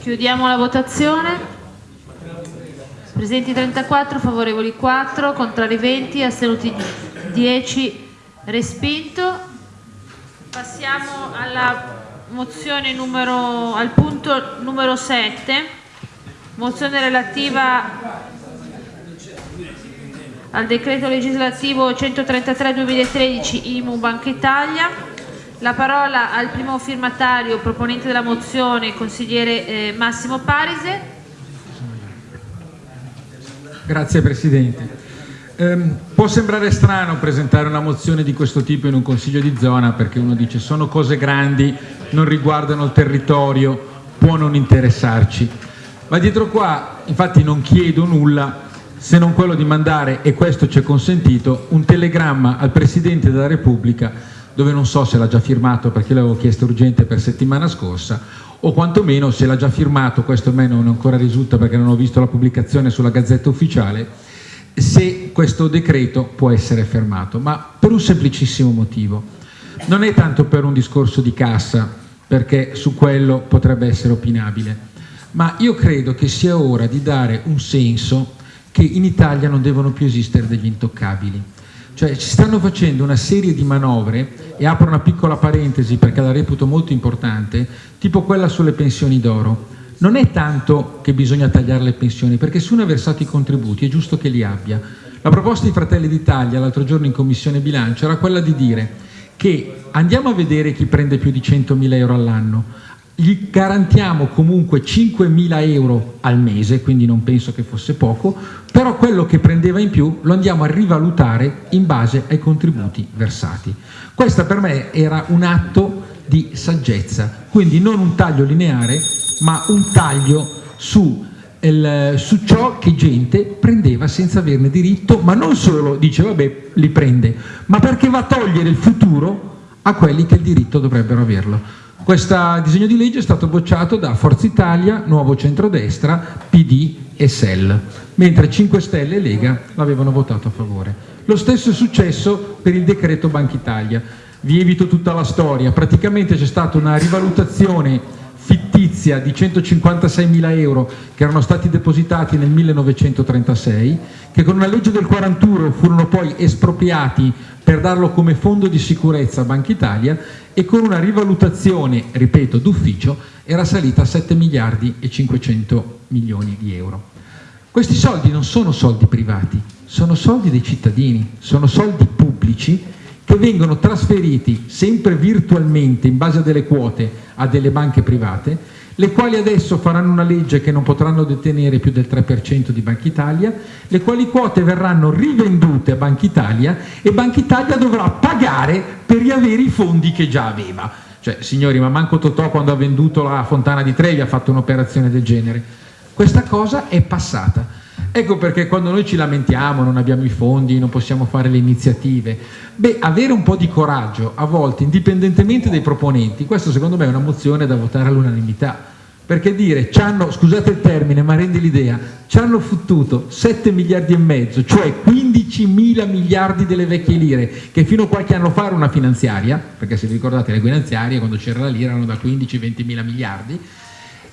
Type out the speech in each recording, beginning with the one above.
Chiudiamo la votazione. Presenti 34, favorevoli 4, contrari 20, astenuti 10, respinto. Passiamo alla mozione numero, al punto numero 7, mozione relativa al decreto legislativo 133-2013 IMU Banca Italia. La parola al primo firmatario proponente della mozione, consigliere eh, Massimo Parise. Grazie Presidente. Um, può sembrare strano presentare una mozione di questo tipo in un consiglio di zona perché uno dice sono cose grandi, non riguardano il territorio, può non interessarci. Ma dietro qua infatti non chiedo nulla se non quello di mandare, e questo ci è consentito, un telegramma al Presidente della Repubblica dove non so se l'ha già firmato perché l'avevo chiesto urgente per settimana scorsa o quantomeno se l'ha già firmato, questo a me non ancora risulta perché non ho visto la pubblicazione sulla Gazzetta Ufficiale, se questo decreto può essere fermato, ma per un semplicissimo motivo. Non è tanto per un discorso di cassa, perché su quello potrebbe essere opinabile, ma io credo che sia ora di dare un senso che in Italia non devono più esistere degli intoccabili. Cioè ci stanno facendo una serie di manovre, e apro una piccola parentesi perché la reputo molto importante, tipo quella sulle pensioni d'oro, non è tanto che bisogna tagliare le pensioni, perché se uno ha versato i contributi è giusto che li abbia. La proposta di Fratelli d'Italia l'altro giorno in Commissione Bilancio era quella di dire che andiamo a vedere chi prende più di 100.000 euro all'anno, gli garantiamo comunque 5.000 euro al mese, quindi non penso che fosse poco, però quello che prendeva in più lo andiamo a rivalutare in base ai contributi versati. Questo per me era un atto di saggezza, quindi non un taglio lineare, ma un taglio su, il, su ciò che gente prendeva senza averne diritto, ma non solo dice vabbè li prende, ma perché va a togliere il futuro a quelli che il diritto dovrebbero averlo. Questo disegno di legge è stato bocciato da Forza Italia, Nuovo Centrodestra, PD e SEL, mentre 5 Stelle e Lega l'avevano votato a favore. Lo stesso è successo per il decreto Banca Italia. Vi evito tutta la storia, praticamente c'è stata una rivalutazione fittizia di 156 mila euro che erano stati depositati nel 1936, che con una legge del 41 furono poi espropriati per darlo come fondo di sicurezza a Banca Italia e con una rivalutazione, ripeto, d'ufficio, era salita a 7 miliardi e 500 milioni di euro. Questi soldi non sono soldi privati, sono soldi dei cittadini, sono soldi pubblici che vengono trasferiti sempre virtualmente in base a delle quote a delle banche private, le quali adesso faranno una legge che non potranno detenere più del 3% di Banca Italia, le quali quote verranno rivendute a Banca Italia e Banca Italia dovrà pagare per riavere i fondi che già aveva. Cioè, signori, ma manco Totò quando ha venduto la Fontana di Trevi ha fatto un'operazione del genere. Questa cosa è passata. Ecco perché quando noi ci lamentiamo, non abbiamo i fondi, non possiamo fare le iniziative, beh, avere un po' di coraggio, a volte, indipendentemente dai proponenti, questo secondo me è una mozione da votare all'unanimità, perché dire, hanno, scusate il termine, ma rende l'idea, ci hanno fottuto 7 miliardi e mezzo, cioè 15 mila miliardi delle vecchie lire, che fino a qualche anno fa era una finanziaria, perché se vi ricordate le finanziarie quando c'era la lira erano da 15-20 mila miliardi,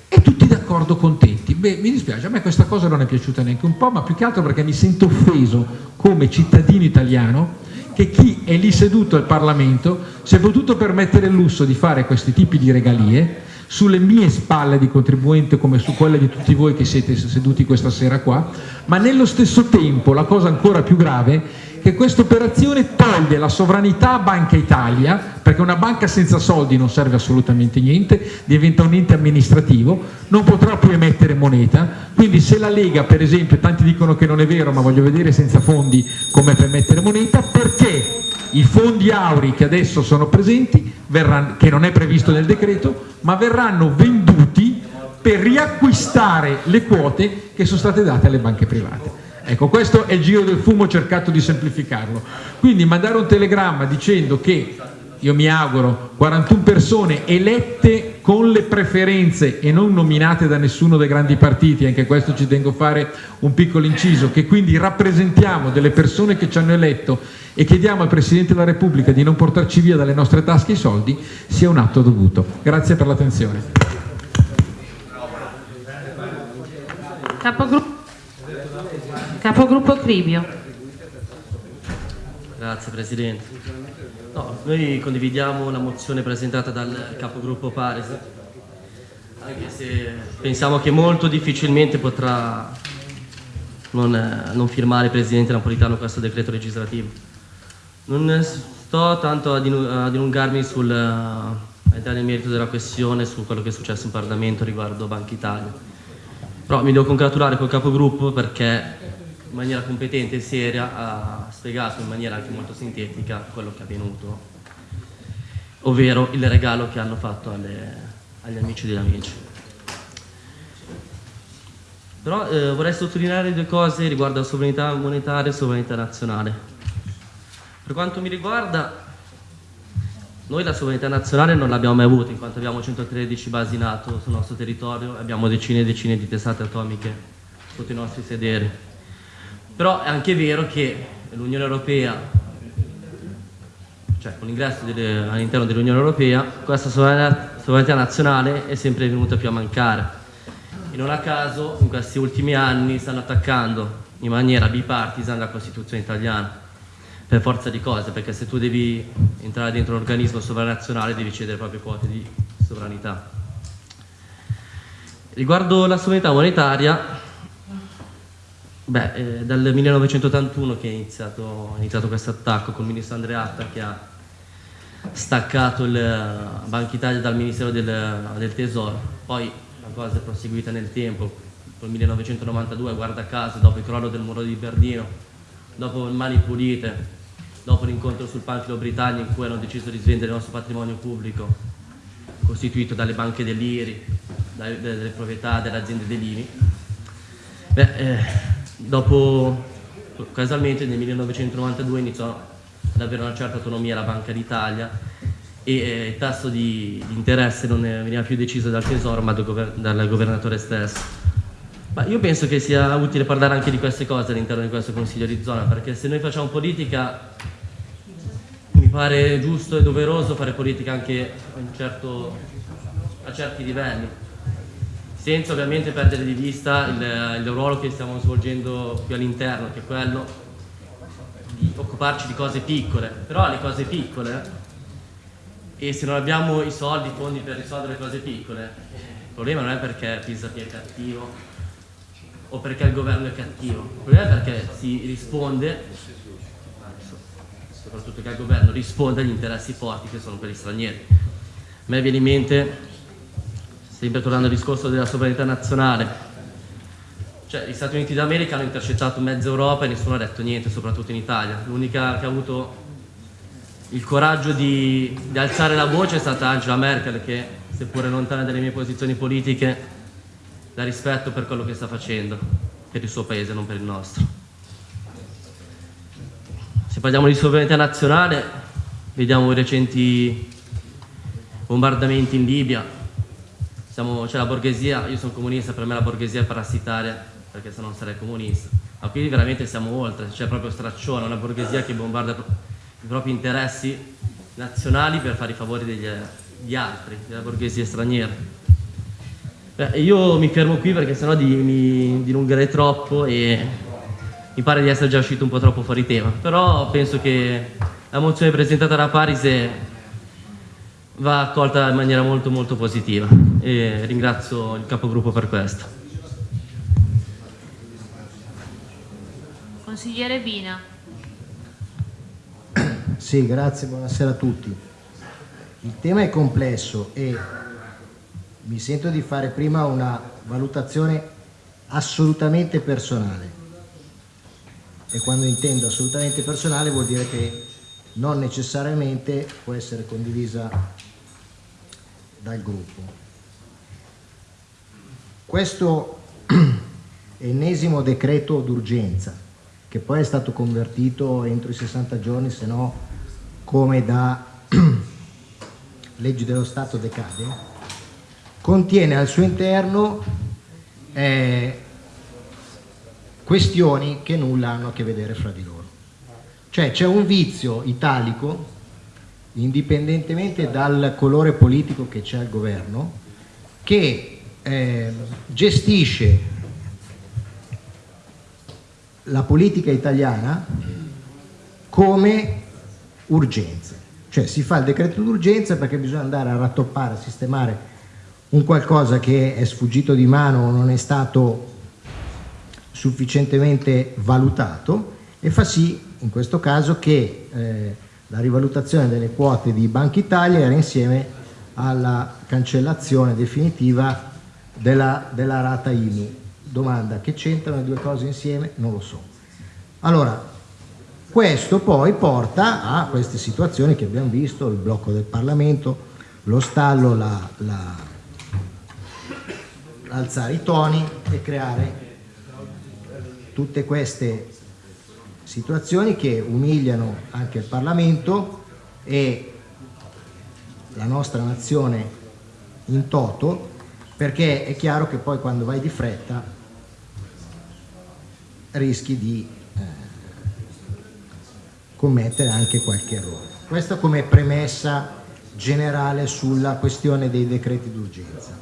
e tutti d'accordo contenti. Beh, mi dispiace, a me questa cosa non è piaciuta neanche un po', ma più che altro perché mi sento offeso come cittadino italiano che chi è lì seduto al Parlamento si è potuto permettere il lusso di fare questi tipi di regalie sulle mie spalle di contribuente come su quelle di tutti voi che siete seduti questa sera qua, ma nello stesso tempo la cosa ancora più grave che questa operazione toglie la sovranità a Banca Italia, perché una banca senza soldi non serve assolutamente niente, diventa un ente amministrativo, non potrà più emettere moneta, quindi se la Lega per esempio, tanti dicono che non è vero, ma voglio vedere senza fondi come per emettere moneta, perché i fondi auri che adesso sono presenti, verranno, che non è previsto nel decreto, ma verranno venduti per riacquistare le quote che sono state date alle banche private. Ecco, questo è il giro del fumo, ho cercato di semplificarlo. Quindi mandare un telegramma dicendo che, io mi auguro, 41 persone elette con le preferenze e non nominate da nessuno dei grandi partiti, anche questo ci tengo a fare un piccolo inciso, che quindi rappresentiamo delle persone che ci hanno eletto e chiediamo al Presidente della Repubblica di non portarci via dalle nostre tasche i soldi, sia un atto dovuto. Grazie per l'attenzione. Capogruppo, Cribio. Grazie Presidente. No, noi condividiamo la mozione presentata dal capogruppo Paris, anche se pensiamo che molto difficilmente potrà non, non firmare il Presidente Napolitano questo decreto legislativo. Non sto tanto a dilungarmi sul, a entrare nel merito della questione su quello che è successo in Parlamento riguardo Banca Italia. Però mi devo congratulare col capogruppo perché in maniera competente e seria ha spiegato in maniera anche molto sintetica quello che è avvenuto, ovvero il regalo che hanno fatto alle, agli amici degli amici. Però eh, vorrei sottolineare due cose riguardo alla sovranità monetaria e sovranità nazionale. Per quanto mi riguarda, noi la sovranità nazionale non l'abbiamo mai avuta, in quanto abbiamo 113 basi NATO sul nostro territorio e abbiamo decine e decine di testate atomiche sotto i nostri sederi. Però è anche vero che l'Unione Europea, cioè con l'ingresso all'interno dell'Unione Europea, questa sovranità, sovranità nazionale è sempre venuta più a mancare e non a caso in questi ultimi anni stanno attaccando in maniera bipartisan la Costituzione italiana per forza di cose, perché se tu devi entrare dentro un organismo sovranazionale devi cedere proprio quote di sovranità. Riguardo la sovranità monetaria, beh, eh, dal 1981 che è iniziato, iniziato questo attacco con il ministro Andreatta che ha staccato il Banca Italia dal Ministero del, del Tesoro, poi cosa è proseguita nel tempo, nel 1992, guarda caso, dopo il crollo del muro di Berlino, dopo Mani Pulite, dopo l'incontro sul Panfilo Britannia in cui hanno deciso di svendere il nostro patrimonio pubblico, costituito dalle banche dell'IRI, dalle proprietà delle aziende dell'IMI. Beh, eh, dopo, casualmente nel 1992 iniziò ad avere una certa autonomia la Banca d'Italia e eh, il tasso di, di, interesse non veniva più deciso dal Tesoro ma dal, dal governatore stesso. Ma io penso che sia utile parlare anche di queste cose all'interno di questo Consiglio di zona, perché se noi facciamo politica mi pare giusto e doveroso fare politica anche certo, a certi livelli, senza ovviamente perdere di vista il, il ruolo che stiamo svolgendo qui all'interno, che è quello di occuparci di cose piccole, però le cose piccole e se non abbiamo i soldi, i fondi per risolvere cose piccole, il problema non è perché Pisapia è cattivo o perché il governo è cattivo, il problema è perché si risponde, soprattutto che il governo risponde agli interessi forti che sono quelli stranieri. A me viene in mente, sempre tornando al discorso della sovranità nazionale, cioè gli Stati Uniti d'America hanno intercettato mezza Europa e nessuno ha detto niente, soprattutto in Italia. L'unica che ha avuto il coraggio di, di, alzare la voce è stata Angela Merkel che seppure lontana dalle mie posizioni politiche la rispetto per quello che sta facendo per il suo paese, non per il nostro. Se parliamo di sovranità nazionale vediamo i recenti bombardamenti in Libia, c'è la borghesia, io sono comunista, per me la borghesia è parassitaria perché se non sarei comunista, ma qui veramente siamo oltre, c'è proprio straccione, una borghesia che bombarda i propri interessi nazionali per fare i favori degli, degli altri, della borghesia straniera. Beh, io mi fermo qui perché sennò di, mi dilungherei troppo e mi pare di essere già uscito un po' troppo fuori tema, però penso che la mozione presentata da Parise va accolta in maniera molto molto positiva e ringrazio il capogruppo per questo. Consigliere Bina. Sì, grazie, buonasera a tutti. Il tema è complesso e mi sento di fare prima una valutazione assolutamente personale. E quando intendo assolutamente personale vuol dire che non necessariamente può essere condivisa dal gruppo. Questo ennesimo decreto d'urgenza, che poi è stato convertito entro i 60 giorni, se no come da leggi dello Stato decade, contiene al suo interno eh, questioni che nulla hanno a che vedere fra di loro. Cioè c'è un vizio italico, indipendentemente dal colore politico che c'è al governo, che eh, gestisce la politica italiana come urgenza. Cioè si fa il decreto d'urgenza perché bisogna andare a rattoppare, a sistemare un qualcosa che è sfuggito di mano o non è stato sufficientemente valutato e fa sì in questo caso che eh, la rivalutazione delle quote di Banca Italia era insieme alla cancellazione definitiva della, della rata IMU. Domanda, che c'entrano le due cose insieme? Non lo so. Allora, questo poi porta a queste situazioni che abbiamo visto, il blocco del Parlamento, lo stallo, alzare i toni e creare tutte queste situazioni che umiliano anche il Parlamento e la nostra nazione in toto perché è chiaro che poi quando vai di fretta rischi di eh, commettere anche qualche errore. Questo come premessa generale sulla questione dei decreti d'urgenza.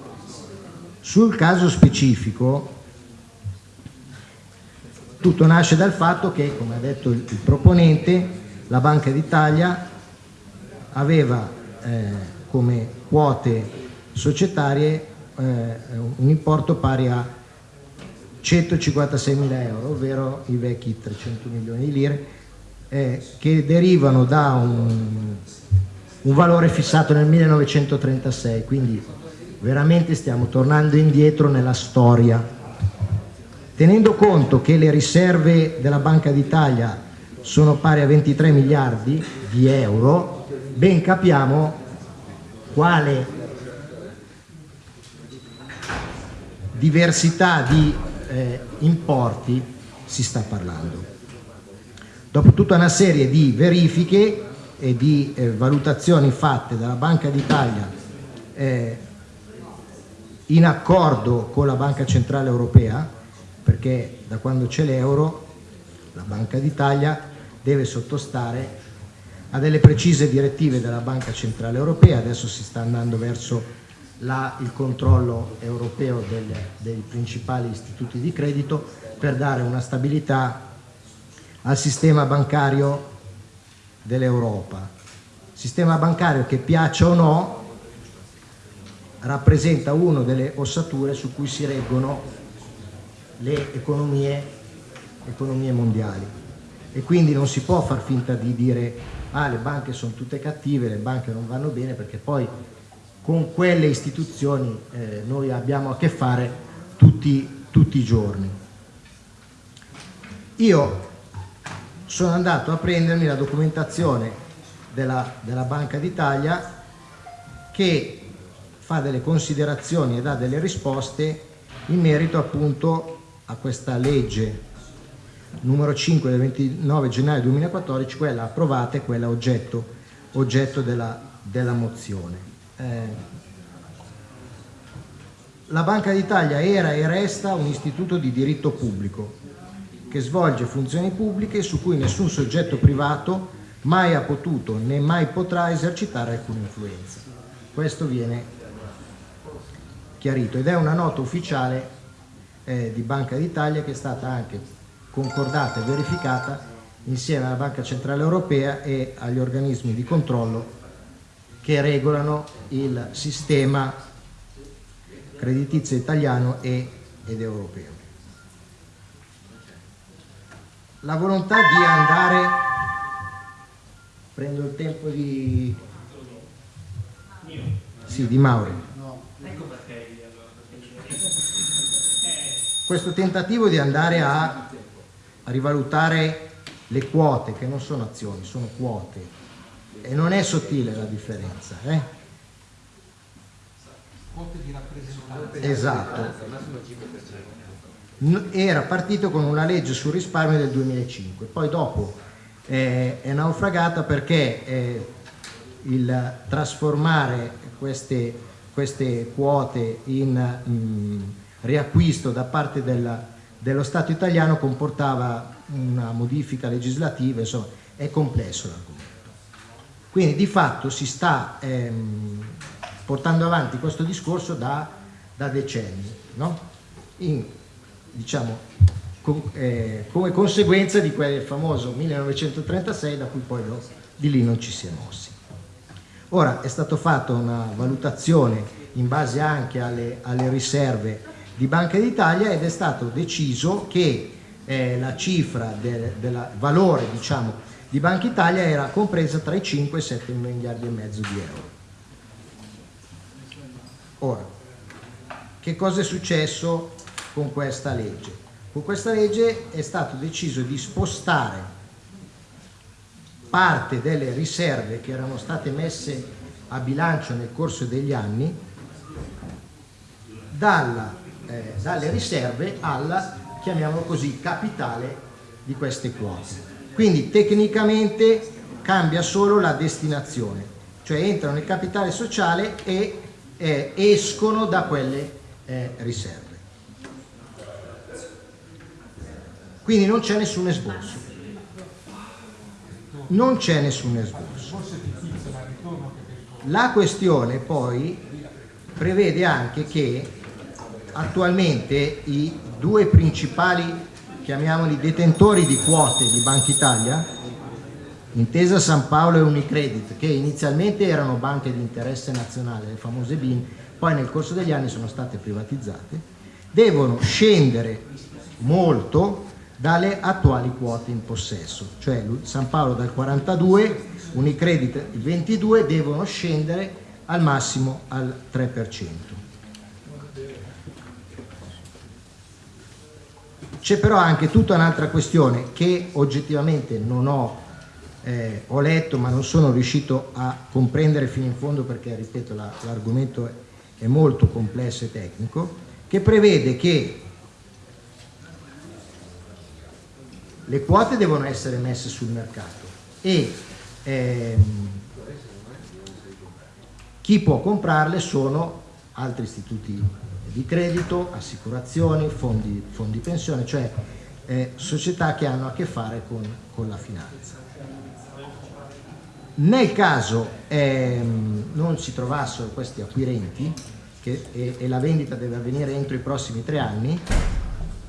Sul caso specifico tutto nasce dal fatto che, come ha detto il, il proponente, la Banca d'Italia aveva eh, come quote societarie un importo pari a 156 mila euro, ovvero i vecchi 300 milioni di lire, eh, che derivano da un, un valore fissato nel 1936, quindi veramente stiamo tornando indietro nella storia. Tenendo conto che le riserve della Banca d'Italia sono pari a 23 miliardi di euro, ben capiamo quale diversità di eh, importi si sta parlando. Dopo tutta una serie di verifiche e di eh, valutazioni fatte dalla Banca d'Italia eh, in accordo con la Banca Centrale Europea, perché da quando c'è l'euro la Banca d'Italia deve sottostare a delle precise direttive della Banca Centrale Europea, adesso si sta andando verso la, il controllo europeo delle, dei principali istituti di credito per dare una stabilità al sistema bancario dell'Europa. Sistema bancario che piaccia o no rappresenta una delle ossature su cui si reggono le economie, economie mondiali e quindi non si può far finta di dire ah le banche sono tutte cattive, le banche non vanno bene perché poi con quelle istituzioni eh, noi abbiamo a che fare tutti, tutti i giorni. Io sono andato a prendermi la documentazione della, della Banca d'Italia che fa delle considerazioni e dà delle risposte in merito appunto a questa legge numero 5 del 29 gennaio 2014, quella approvata e quella oggetto, oggetto della, della, mozione. Eh, la Banca d'Italia era e resta un istituto di diritto pubblico che svolge funzioni pubbliche su cui nessun soggetto privato mai ha potuto né mai potrà esercitare alcuna influenza. Questo viene chiarito ed è una nota ufficiale eh, di Banca d'Italia che è stata anche concordata e verificata insieme alla Banca Centrale Europea e agli organismi di controllo che regolano il sistema creditizio italiano ed europeo. La volontà di andare, prendo il tempo di, sì, di Mauri, questo tentativo di andare a, a rivalutare le quote, che non sono azioni, sono quote, e non è sottile la differenza. Eh? Esatto. Era partito con una legge sul risparmio del 2005, poi dopo eh, è naufragata perché eh, il trasformare queste, queste quote in... Mh, mm, riacquisto da parte della, dello Stato italiano comportava una modifica legislativa, insomma è complesso l'argomento. Quindi di fatto si sta ehm, portando avanti questo discorso da, da decenni, no? In, diciamo, eh, come conseguenza di quel famoso 1936 da cui poi no, di lì non ci si è mossi. Ora è stata fatta una valutazione in base anche alle, alle riserve di Banca d'Italia ed è stato deciso che eh, la cifra del, del valore diciamo, di Banca Italia era compresa tra i 5 e i 7 miliardi e mezzo di euro. Ora, che cosa è successo con questa legge? Con questa legge è stato deciso di spostare parte delle riserve che erano state messe a bilancio nel corso degli anni dalla, eh, dalle riserve al, chiamiamolo così, capitale di queste quote. Quindi tecnicamente cambia solo la destinazione, cioè entrano nel capitale sociale e eh, escono da quelle eh, riserve. Quindi non c'è nessun esborso non c'è nessun esborso. La questione poi prevede anche che attualmente i due principali, chiamiamoli detentori di quote di Banca Italia, Intesa San Paolo e Unicredit, che inizialmente erano banche di interesse nazionale, le famose BIN, poi nel corso degli anni sono state privatizzate, devono scendere molto dalle attuali quote in possesso, cioè San Paolo dal 42, Unicredit il 22 devono scendere al massimo al 3%. C'è però anche tutta un'altra questione che oggettivamente non ho, eh, ho, letto ma non sono riuscito a comprendere fino in fondo perché, ripeto, l'argomento è, è molto complesso e tecnico, che prevede che le quote devono essere messe sul mercato e ehm, chi può comprarle sono altri istituti di credito, assicurazioni, fondi, fondi pensione, cioè eh, società che hanno a che fare con, con la finanza. Nel caso ehm, non si trovassero questi acquirenti che, e, e la vendita deve avvenire entro i prossimi tre anni,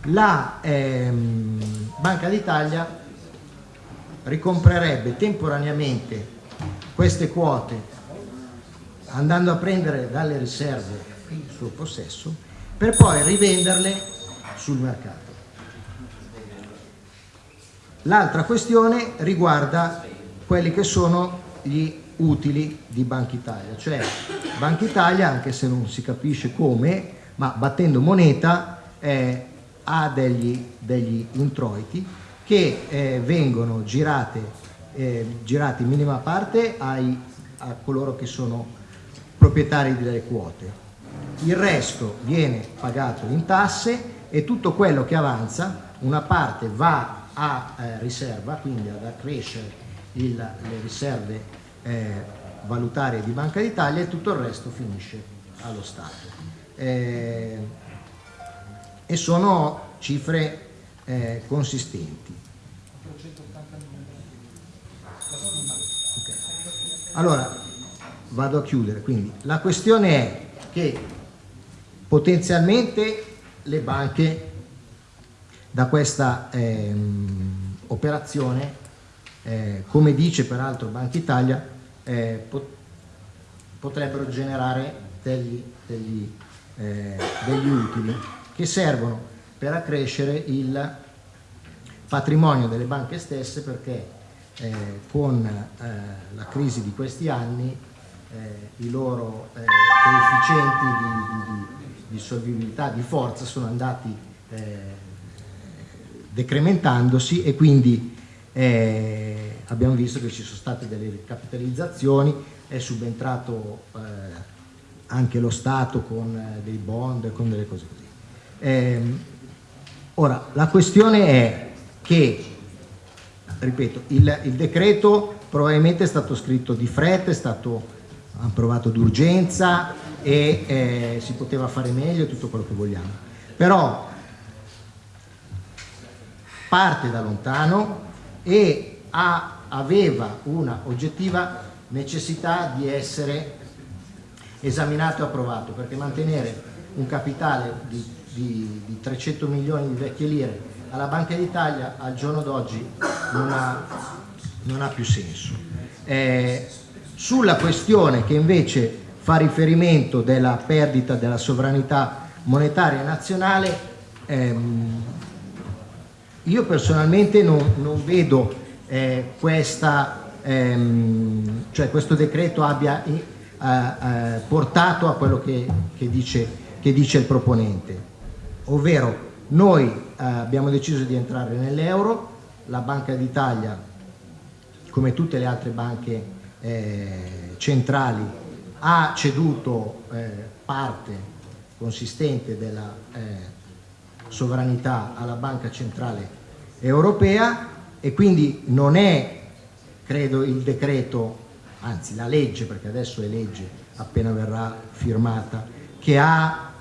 la ehm, Banca d'Italia ricomprerebbe temporaneamente queste quote andando a prendere dalle riserve il suo possesso per poi rivenderle sul mercato. L'altra questione riguarda quelli che sono gli utili di Banca Italia, cioè Banca Italia, anche se non si capisce come, ma battendo moneta, eh, ha degli, degli introiti che eh, vengono girate, eh, girati in minima parte ai, a coloro che sono proprietari delle quote. Il resto viene pagato in tasse e tutto quello che avanza, una parte va a eh, riserva, quindi ad accrescere il, le riserve eh, valutarie di Banca d'Italia e tutto il resto finisce allo Stato. Eh, e sono cifre eh, consistenti. Okay. Allora, vado a chiudere, quindi la questione è che potenzialmente le banche da questa ehm, operazione, eh, come dice peraltro Banca Italia, eh, pot potrebbero generare degli, degli, eh, degli utili che servono per accrescere il patrimonio delle banche stesse perché eh, con eh, la crisi di questi anni eh, i loro eh, coefficienti di, di, di, solvibilità, di forza sono andati eh, decrementandosi e quindi eh, abbiamo visto che ci sono state delle ricapitalizzazioni, è subentrato anche lo Stato con dei bond, con delle cose così. Eh, ora, la questione è che, ripeto, il, il, decreto probabilmente è stato scritto di fretta, è stato approvato d'urgenza e eh, si poteva fare meglio tutto quello che vogliamo. Però parte da lontano e ha, aveva una oggettiva necessità di essere esaminato e approvato, perché mantenere un capitale di di, di 300 milioni di vecchie lire alla Banca d'Italia al giorno d'oggi non non ha più senso. Eh, sulla questione che invece fa riferimento della perdita della sovranità monetaria nazionale, ehm, io personalmente non, non vedo eh, questa, ehm, cioè questo decreto abbia eh, eh, portato a quello che, che, dice, che dice il proponente, ovvero noi eh, abbiamo deciso di entrare nell'euro, la Banca d'Italia, come tutte le altre banche eh, centrali, ha ceduto eh, parte consistente della sovranità alla Banca Centrale Europea e quindi non è, credo, il decreto, anzi la legge, perché adesso è legge appena verrà firmata, che ha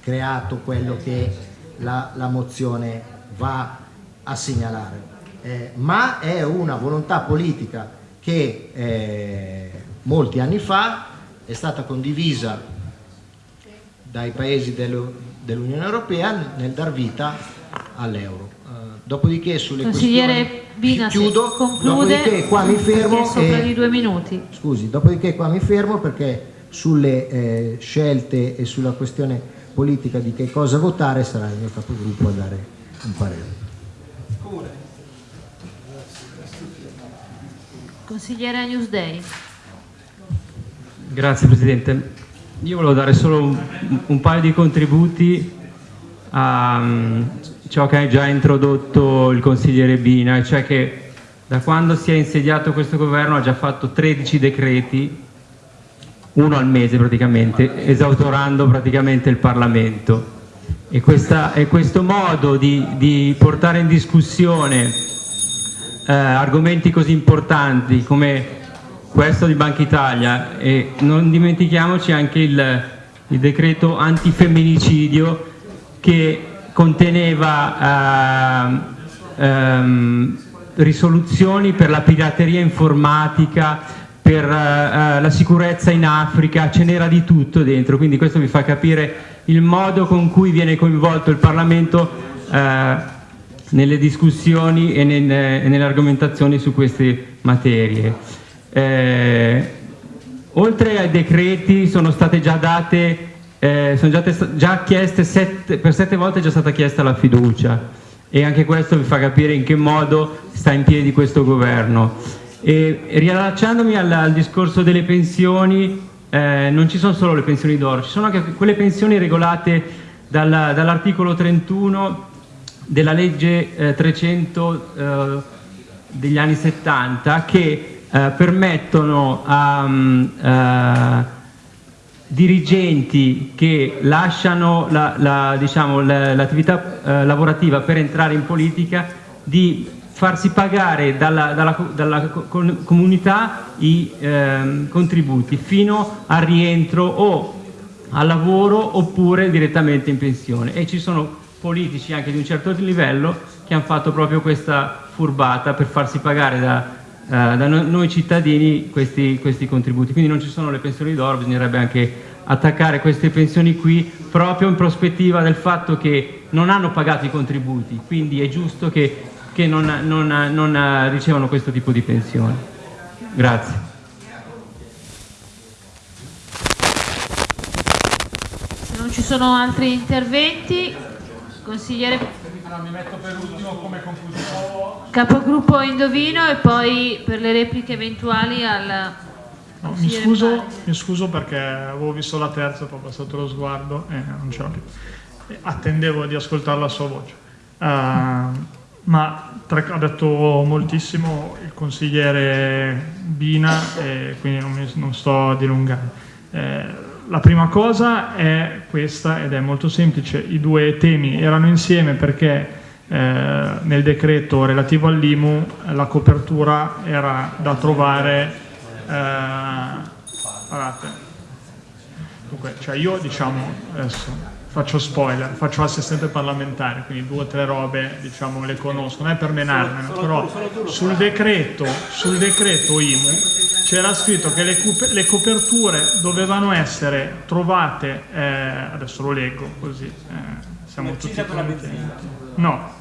creato quello che la, la mozione va a segnalare, eh, ma è una volontà politica che eh, molti anni fa è stata condivisa dai paesi dell'Unione Europea nel dar vita all'euro. Uh, dopodiché sulle Consigliere questioni... Bina, chiudo, conclude dopodiché qua mi fermo sopra e... di due minuti. Scusi, dopodiché qua mi fermo perché sulle eh, scelte e sulla questione politica di che cosa votare sarà il mio capogruppo a dare un parere. Consigliere Newsday. Grazie Presidente. Io volevo dare solo un, un paio di contributi a um, ciò che ha già introdotto il consigliere Bina, cioè che da quando si è insediato questo governo ha già fatto 13 decreti, uno al mese praticamente, esautorando praticamente il Parlamento. E, questa, e questo modo di, di, portare in discussione eh, argomenti così importanti come questo di Banca Italia e non dimentichiamoci anche il, il decreto antifemminicidio che conteneva eh, ehm, risoluzioni per la pirateria informatica, per eh, la sicurezza in Africa, ce n'era di tutto dentro, quindi questo vi fa capire il modo con cui viene coinvolto il Parlamento eh, nelle discussioni e, nel, e nelle argomentazioni su queste materie. Eh, oltre ai decreti sono state già date, eh, sono già, già chieste, sette, per sette volte è già stata chiesta la fiducia e anche questo vi fa capire in che modo sta in piedi questo governo. E, riallacciandomi al, al discorso delle pensioni, eh, non ci sono solo le pensioni d'oro, ci sono anche quelle pensioni regolate dal, dall'articolo 31 della legge eh, 300 eh, degli anni 70 che eh, permettono a um, uh, dirigenti che lasciano l'attività la, diciamo, uh, lavorativa per entrare in politica di farsi pagare dalla, dalla, dalla comunità i eh, contributi fino al rientro o al lavoro oppure direttamente in pensione. E ci sono politici anche di un certo livello che hanno fatto proprio questa furbata per farsi pagare da, eh, da noi cittadini questi, questi contributi. Quindi non ci sono le pensioni d'oro, bisognerebbe anche attaccare queste pensioni qui proprio in prospettiva del fatto che non hanno pagato i contributi, quindi è giusto che, che non, non, non ricevano questo tipo di pensione. Grazie. Se non ci sono altri interventi, consigliere mi metto per ultimo come conclusione. Capogruppo Indovino e poi per le repliche eventuali al... No, mi, scuso, mi, scuso, perché avevo visto la terza, poi ho passato lo sguardo e non c'era più. Attendevo di ascoltare la sua voce. Uh, ma ha detto moltissimo il consigliere Bina e quindi non, mi, non sto a dilungare. Eh, la prima cosa è questa ed è molto semplice, i due temi erano insieme perché eh, nel decreto relativo all'IMU la copertura era da trovare, eh, guardate, dunque, cioè io diciamo, adesso faccio spoiler, faccio assistente parlamentare, quindi due o tre robe diciamo le conosco, non è per menarmene, però sul decreto, sul decreto IMU c'era scritto che le, le, coperture dovevano essere trovate, eh, adesso lo leggo così, eh, siamo tutti. No,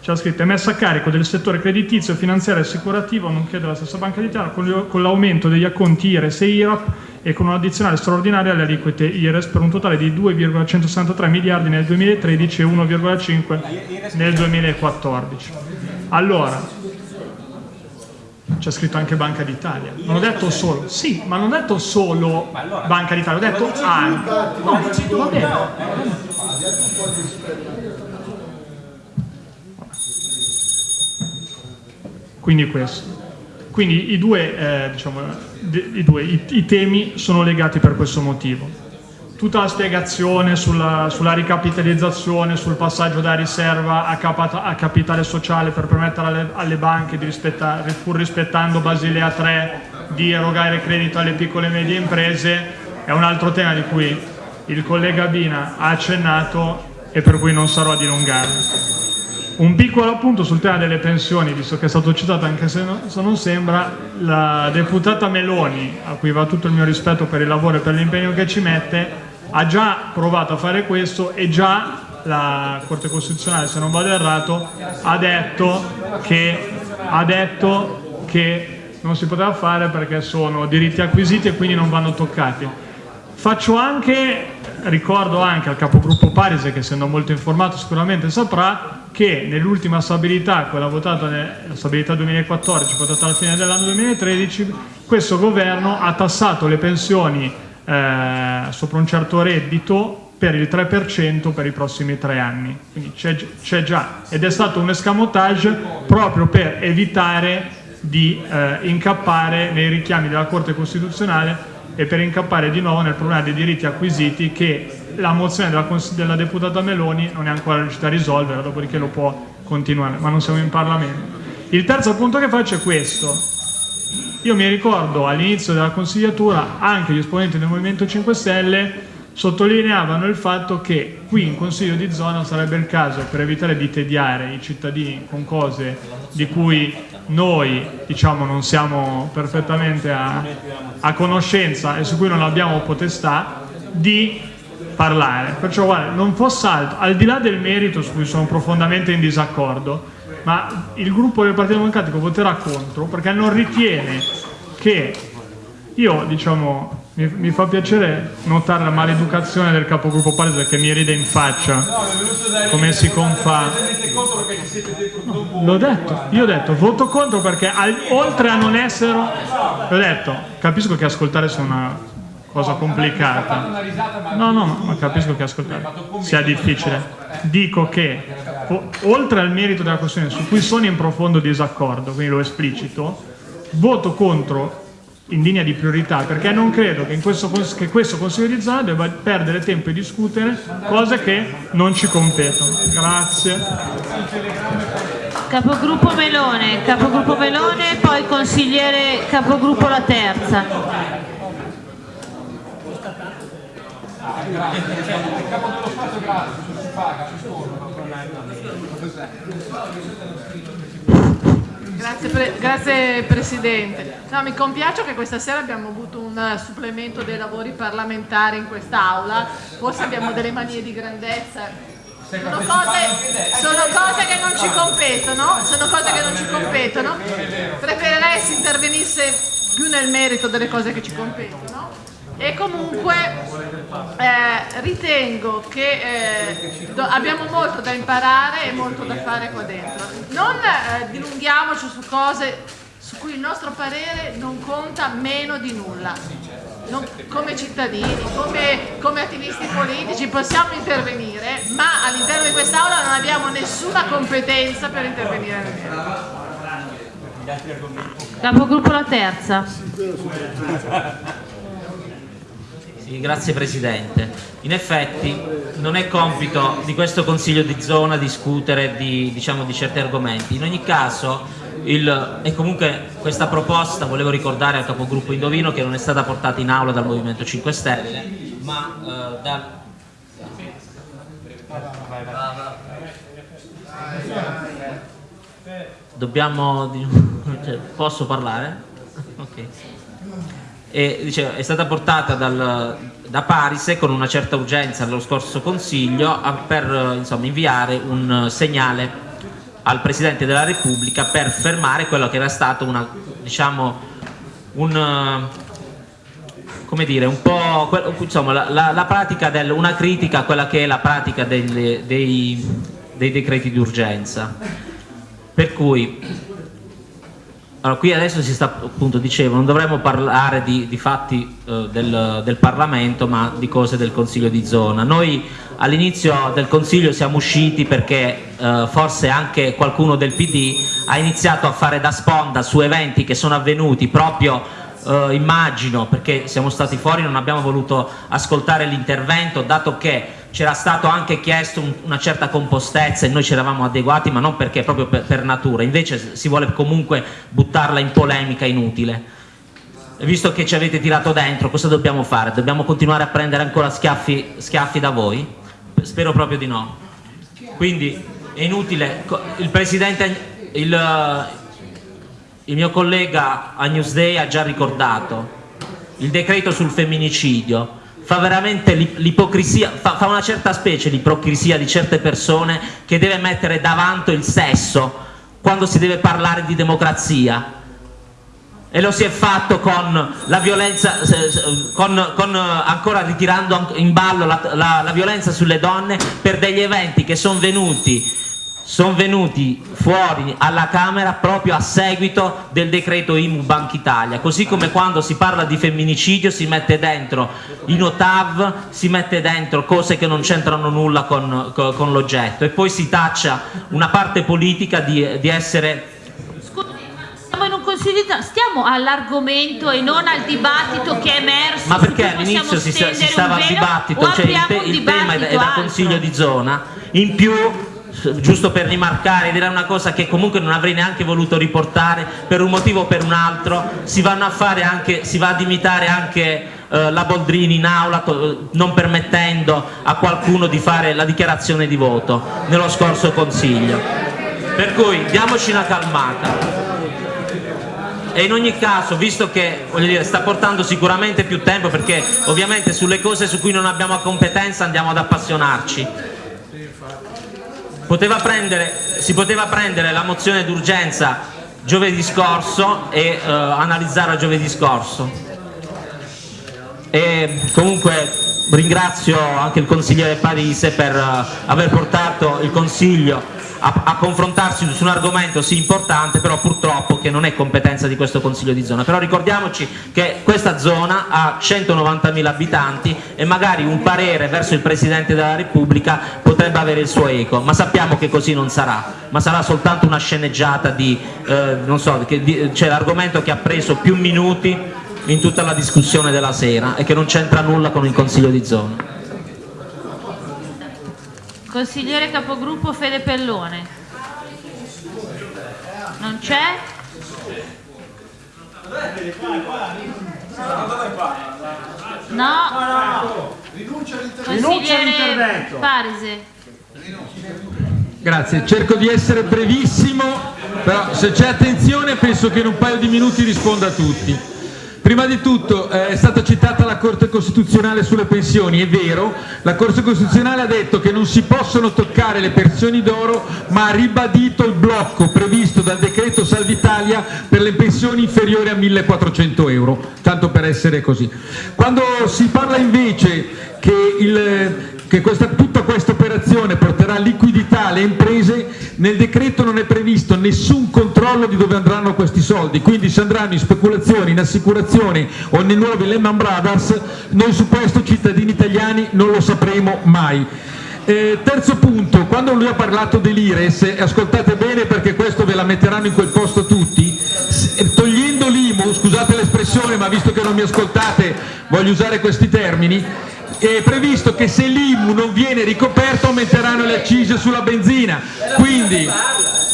c'è scritto è messa a carico del settore creditizio, finanziario e assicurativo, nonché della stessa Banca d'Italia, con l'aumento degli acconti IRES e IRAP e con un'addizionale straordinaria alle aliquote IRES per un totale di 2,163 miliardi nel 2013 e 1,5 nel 2014. Allora, c'è scritto anche Banca d'Italia. Non ho detto solo, sì, ma non ho detto solo Banca d'Italia, ho detto anche. No, va bene. Quindi questo. Quindi i due, eh, diciamo, i, due i, i, temi sono legati per questo motivo. Tutta la spiegazione sulla, sulla ricapitalizzazione, sul passaggio da riserva a, capa, a capitale sociale per permettere alle, alle banche, di pur rispettando Basilea 3, di erogare credito alle piccole e medie imprese, è un altro tema di cui il collega Bina ha accennato e per cui non sarò a dilungarmi. Un piccolo appunto sul tema delle pensioni, visto che è stato citato anche se, no, se non sembra, la deputata Meloni, a cui va tutto il mio rispetto per il lavoro e per l'impegno che ci mette, ha già provato a fare questo e già la Corte Costituzionale, se non vado errato, ha detto che, ha detto che non si poteva fare perché sono diritti acquisiti e quindi non vanno toccati. Faccio anche, ricordo anche al capogruppo Parise, che essendo molto informato sicuramente saprà, che nell'ultima stabilità, quella votata nella stabilità 2014, votata alla fine dell'anno 2013, questo governo ha tassato le pensioni eh, sopra un certo reddito per il 3% per i prossimi tre anni. Quindi c'è già ed è stato un escamotage proprio per evitare di eh, incappare nei richiami della Corte Costituzionale e per incappare di nuovo nel problema dei diritti acquisiti che la mozione della, della deputata Meloni non è ancora riuscita a risolvere, dopodiché lo può continuare, ma non siamo in Parlamento. Il terzo punto che faccio è questo. Io mi ricordo all'inizio della consigliatura anche gli esponenti del Movimento 5 Stelle sottolineavano il fatto che qui in Consiglio di zona sarebbe il caso, per evitare di tediare i cittadini con cose di cui noi diciamo, non siamo perfettamente a, a conoscenza e su cui non abbiamo potestà, di parlare. Perciò guarda, non fosse altro, al di là del merito su cui sono profondamente in disaccordo, ma il gruppo del Partito Democratico voterà contro perché non ritiene che io, diciamo, mi, mi fa piacere notare la maleducazione del capogruppo Palese che mi ride in faccia, come si confà. No, l'ho detto, io ho detto, voto contro perché al, oltre a non essere... L'ho detto, capisco che ascoltare sia una cosa complicata. No, no, ma capisco che ascoltare sia difficile. Dico che, oltre al merito della questione su cui sono in profondo disaccordo, quindi lo esplicito, voto contro in linea di priorità perché non credo che, questo, che questo Consiglio di zona debba perdere tempo e discutere cose che non ci competono. Grazie. Capogruppo Melone, capogruppo Melone, poi consigliere capogruppo La Terza. Capo dello Stato è gratis, si paga, si Grazie, pre grazie, Presidente. No, mi compiaccio che questa sera abbiamo avuto un supplemento dei lavori parlamentari in quest'Aula, forse abbiamo delle manie di grandezza. Sono cose, sono cose, che non ci competono, sono cose che non ci competono. Preferirei se intervenisse più nel merito delle cose che ci competono e comunque eh, ritengo che eh, abbiamo molto da imparare e molto da fare qua dentro. Non eh, dilunghiamoci su cose su cui il nostro parere non conta meno di nulla. Non, come cittadini, come, come, attivisti politici possiamo intervenire, ma all'interno di quest'Aula non abbiamo nessuna competenza per intervenire nel merito. Capogruppo la terza. Grazie Presidente. In effetti non è compito di questo Consiglio di zona discutere di, diciamo, di certi argomenti. In ogni caso, il, e comunque questa proposta, volevo ricordare al capogruppo Indovino che non è stata portata in aula dal Movimento 5 Stelle, ma eh, dal... Dobbiamo... Cioè, posso parlare? Ok e, dice, è stata portata dal, da Parise con una certa urgenza allo scorso Consiglio a, per insomma, inviare un segnale al Presidente della Repubblica per fermare quello che era stato una, diciamo, un, come dire, un po' insomma, la, la, la pratica del, una critica a quella che è la pratica dei, dei, dei decreti d'urgenza. Per cui allora, qui adesso si sta, appunto, dicevo, non dovremmo parlare di, di fatti eh, del, del, Parlamento, ma di cose del Consiglio di zona. Noi all'inizio del Consiglio siamo usciti perché eh, forse anche qualcuno del PD ha iniziato a fare da sponda su eventi che sono avvenuti proprio eh, immagino perché siamo stati fuori non abbiamo voluto ascoltare l'intervento dato che c'era stato anche chiesto un, una certa compostezza e noi ci eravamo adeguati ma non perché proprio per, per natura. Invece si vuole comunque buttarla in polemica inutile. Visto che ci avete tirato dentro cosa dobbiamo fare? dobbiamo continuare a prendere ancora schiaffi, schiaffi da voi? spero proprio di no. Quindi è inutile. Il Presidente il, il mio collega a Newsday ha già ricordato il decreto sul femminicidio fa veramente l'ipocrisia, fa, fa, una certa specie di ipocrisia di certe persone che deve mettere davanti il sesso quando si deve parlare di democrazia. E lo si è fatto con la violenza, con, con, ancora ritirando in ballo la, la, la violenza sulle donne per degli eventi che sono venuti sono venuti fuori alla Camera proprio a seguito del decreto IMU Banca Italia, così come quando si parla di femminicidio si mette dentro i notav, si mette dentro cose che non c'entrano nulla con, con, l'oggetto. E poi si taccia una parte politica di, di essere siamo in un consiglio di stiamo all'argomento e non al dibattito che è emerso ma perché all'inizio si, si, stava al dibattito? Cioè il, te, il tema è da consiglio di zona. In più giusto per rimarcare, dire una cosa che comunque non avrei neanche voluto riportare per un motivo o per un altro, si vanno a fare anche, si va ad imitare anche eh, la Boldrini in aula non permettendo a qualcuno di fare la dichiarazione di voto nello scorso consiglio. Per cui diamoci una calmata. E in ogni caso visto che dire, sta portando sicuramente più tempo perché ovviamente sulle cose su cui non abbiamo competenza andiamo ad appassionarci Poteva prendere, si poteva prendere la mozione d'urgenza giovedì scorso e eh, analizzarla giovedì scorso. E comunque ringrazio anche il consigliere Parise per uh, aver portato il consiglio a, a, confrontarsi su un argomento sì importante però purtroppo che non è competenza di questo consiglio di zona. Però ricordiamoci che questa zona ha 190.000 abitanti e magari un parere verso il Presidente della Repubblica potrebbe avere il suo eco ma sappiamo che così non sarà. Ma sarà soltanto una sceneggiata di eh, non so, cioè l'argomento che ha preso più minuti in tutta la discussione della sera e che non c'entra nulla con il consiglio di zona Consigliere capogruppo Fede Pellone. Non c'è? No. Consigliere Parise. Grazie, cerco di essere brevissimo, però se c'è attenzione penso che in un paio di minuti risponda a tutti. Prima di tutto eh, è stata citata la Corte Costituzionale sulle pensioni, è vero, la Corte Costituzionale ha detto che non si possono toccare le pensioni d'oro ma ha ribadito il blocco previsto dal decreto Salvitalia per le pensioni inferiori a 1400 euro, tanto per essere così. Quando si parla invece che il, che questa, tutta questa operazione porterà liquidità alle imprese, nel decreto non è previsto nessun controllo di dove andranno questi soldi, quindi se andranno in speculazioni, in assicurazione o nei nuovi Lehman Brothers, noi su questo cittadini italiani non lo sapremo mai. Eh, terzo punto, quando lui ha parlato dell'Ires, ascoltate bene perché questo ve la metteranno in quel posto tutti, togliendo l'IMU, scusate l'espressione ma visto che non mi ascoltate voglio usare questi termini, è previsto che se l'IMU non viene ricoperto aumenteranno le accise sulla benzina, quindi,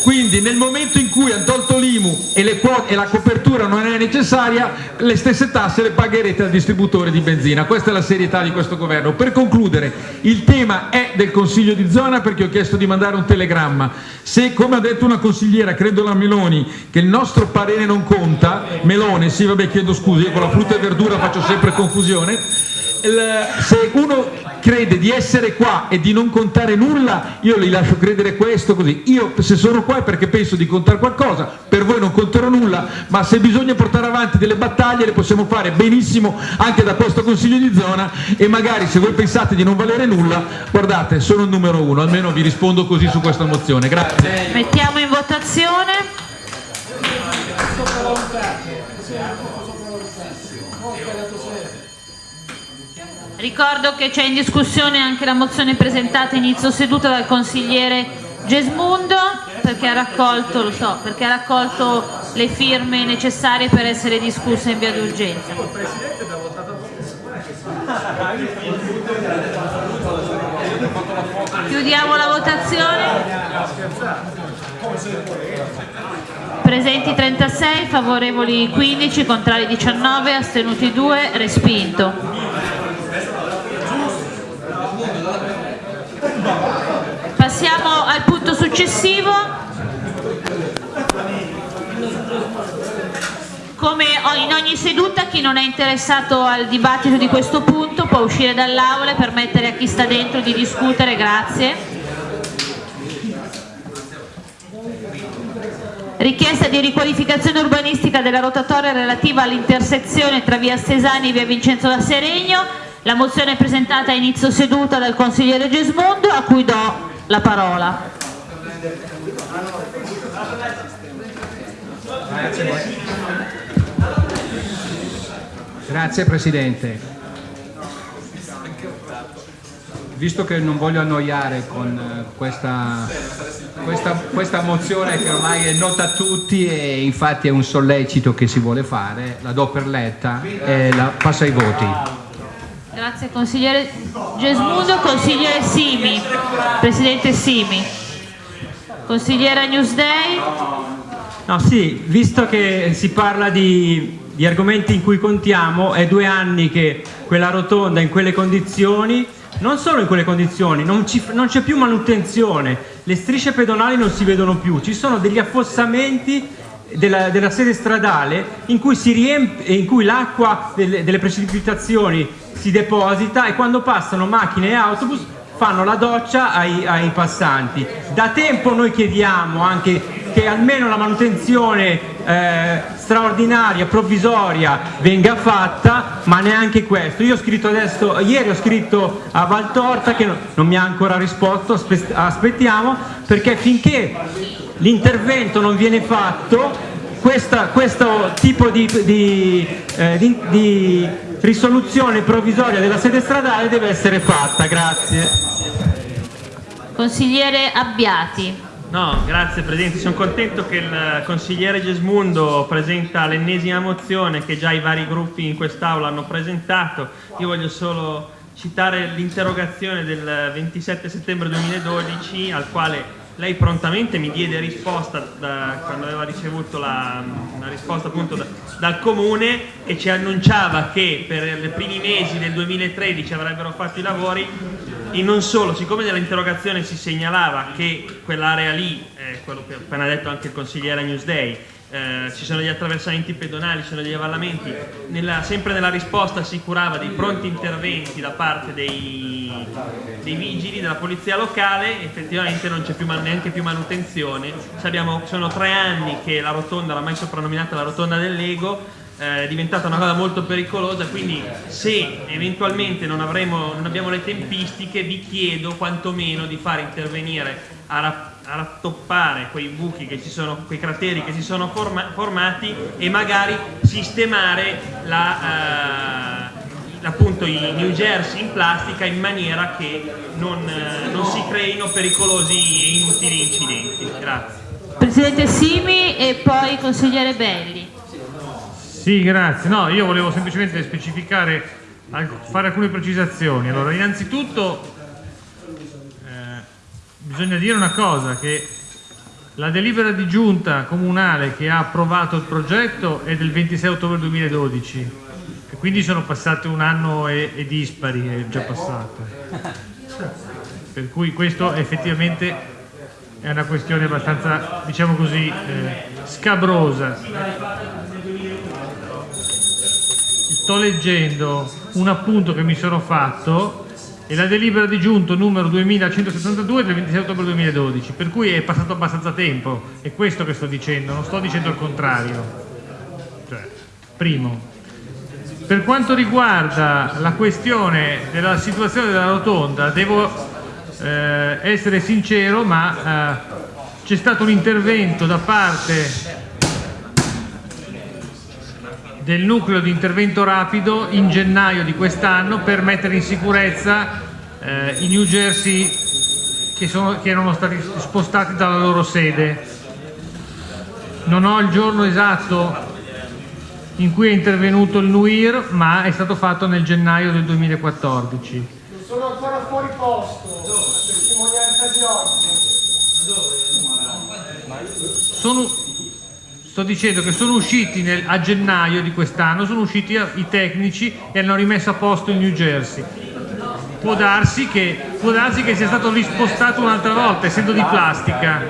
quindi nel momento in cui hanno tolto l'IMU e, e, la copertura non è necessaria, le stesse tasse le pagherete al distributore di benzina, questa è la serietà di questo governo. Per concludere, il tema è del Consiglio di zona perché ho chiesto di mandare un telegramma, se come ha detto una consigliera, credo la Meloni, che il nostro parere non conta, Melone, sì vabbè chiedo scusa, io con la frutta e verdura faccio sempre confusione, se uno crede di essere qua e di non contare nulla, io gli lascio credere questo così. Io se sono qua è perché penso di contare qualcosa, per voi non conterò nulla, ma se bisogna portare avanti delle battaglie le possiamo fare benissimo anche da questo Consiglio di zona e magari se voi pensate di non valere nulla, guardate, sono il numero uno, almeno vi rispondo così su questa mozione. Grazie. Mettiamo in votazione. Ricordo che c'è in discussione anche la mozione presentata inizio seduta dal consigliere Gesmundo perché ha raccolto, so, perché ha raccolto le firme necessarie per essere discussa in via d'urgenza. Chiudiamo la votazione. Presenti 36, favorevoli 15, contrari 19, astenuti 2, respinto. Passiamo al punto successivo. Come in ogni seduta chi non è interessato al dibattito di questo punto può uscire dall'aula e permettere a chi sta dentro di discutere, grazie. Richiesta di riqualificazione urbanistica della rotatoria relativa all'intersezione tra via Stesani e via Vincenzo da Seregno. La mozione è presentata a inizio seduta dal consigliere Gesmondo a cui do la parola. Grazie Presidente. Visto che non voglio annoiare con eh, questa, questa, questa mozione che ormai è nota a tutti e infatti è un sollecito che si vuole fare, la do per letta e la passo ai voti. Grazie consigliere Gesmundo, consigliere Simi, presidente Simi, consigliera Newsday. No, sì, visto che si parla di, di argomenti in cui contiamo, è due anni che quella rotonda in quelle condizioni, non solo in quelle condizioni, non, c'è più manutenzione, le strisce pedonali non si vedono più, ci sono degli affossamenti della, della sede stradale in cui, cui l'acqua delle, delle precipitazioni si deposita e quando passano macchine e autobus fanno la doccia ai, ai passanti. Da tempo noi chiediamo anche che almeno la manutenzione eh, straordinaria, provvisoria venga fatta, ma neanche questo. Io ho scritto adesso, ieri ho scritto a Valtorta che non mi ha ancora risposto, aspettiamo, perché finché l'intervento non viene fatto, questa, questo tipo di, di, eh, di, di risoluzione provvisoria della sede stradale deve essere fatta. Grazie. Consigliere Abbiati. No, grazie Presidente, sono contento che il consigliere Gesmundo presenta l'ennesima mozione che già i vari gruppi in quest'Aula hanno presentato. Io voglio solo citare l'interrogazione del 27 settembre 2012 al quale lei prontamente mi diede risposta da, quando aveva ricevuto la, una risposta appunto da, dal comune che ci annunciava che per i primi mesi del 2013 avrebbero fatto i lavori. E non solo, siccome nell'interrogazione si segnalava che quell'area lì, eh, quello che ha appena detto anche il consigliere Newsday, eh, ci sono gli attraversamenti pedonali, ci sono gli avvallamenti, nella, sempre nella risposta assicurava dei pronti interventi da parte dei, dei vigili, della polizia locale, effettivamente non c'è neanche più manutenzione, Abbiamo, sono tre anni che la rotonda, l'ha mai soprannominata la rotonda del Lego, eh, è diventata una cosa molto pericolosa, quindi se eventualmente non, avremo, non abbiamo le tempistiche vi chiedo quantomeno di far intervenire a, a rattoppare quei buchi, che ci sono, quei crateri che si sono forma, formati e magari sistemare la, eh, appunto i New Jersey in plastica in maniera che non, eh, non si creino pericolosi e inutili incidenti. Grazie. Presidente Simi e poi consigliere Belli. Sì, grazie. No, io volevo semplicemente specificare, fare alcune precisazioni. Allora, innanzitutto bisogna dire una cosa, che la delibera di giunta comunale che ha approvato il progetto è del 26 ottobre 2012, e quindi sono passati un anno e, e dispari, è già passato. Per cui questo effettivamente è una questione abbastanza, diciamo così, eh, scabrosa sto leggendo un appunto che mi sono fatto e la delibera di giunto numero 2172 del 26 ottobre 2012, per cui è passato abbastanza tempo, è questo che sto dicendo, non sto dicendo il contrario. Cioè, primo. Per quanto riguarda la questione della situazione della rotonda, devo eh, essere sincero, ma eh, c'è stato un intervento da parte del nucleo di intervento rapido in gennaio di quest'anno per mettere in sicurezza eh, i New Jersey che, sono, che erano stati spostati dalla loro sede. Non ho il giorno esatto in cui è intervenuto il NUIR, ma è stato fatto nel gennaio del 2014. Sono ancora fuori posto, testimonianza di oggi. Sono, sto dicendo che sono usciti nel, a gennaio di quest'anno, sono usciti i tecnici e hanno rimesso a posto il New Jersey. Può darsi che, può darsi che sia stato rispostato un'altra volta, essendo di plastica.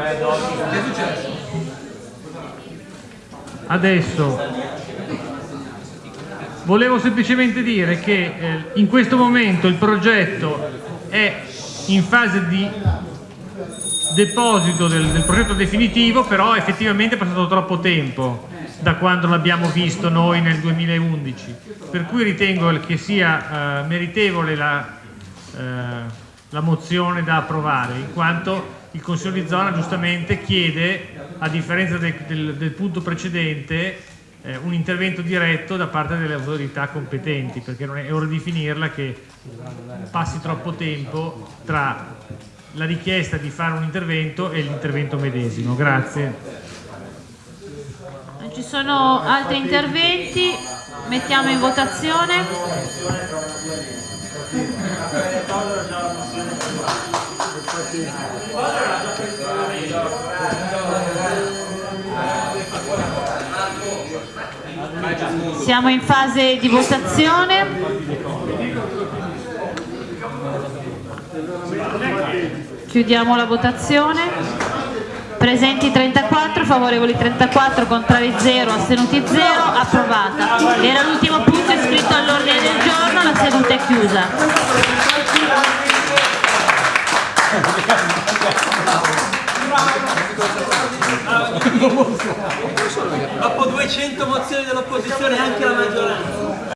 Adesso Volevo semplicemente dire che eh, in questo momento il progetto è in fase di deposito del, del, progetto definitivo, però effettivamente è passato troppo tempo da quando l'abbiamo visto noi nel 2011, per cui ritengo che sia eh, meritevole la, eh, la mozione da approvare, in quanto il Consiglio di zona giustamente chiede, a differenza del, del, del punto precedente, eh, un intervento diretto da parte delle autorità competenti, perché non è, è ora di finirla che passi troppo tempo tra la richiesta di fare un intervento e l'intervento medesimo. Grazie. Non ci sono altri interventi, mettiamo in votazione. Siamo in fase di votazione. Chiudiamo la votazione. Presenti 34, favorevoli 34, contrari 0, astenuti 0, approvata. Era l'ultimo punto iscritto all'ordine del giorno, la seduta è chiusa. Dopo 200 mozioni dell'opposizione anche la maggioranza.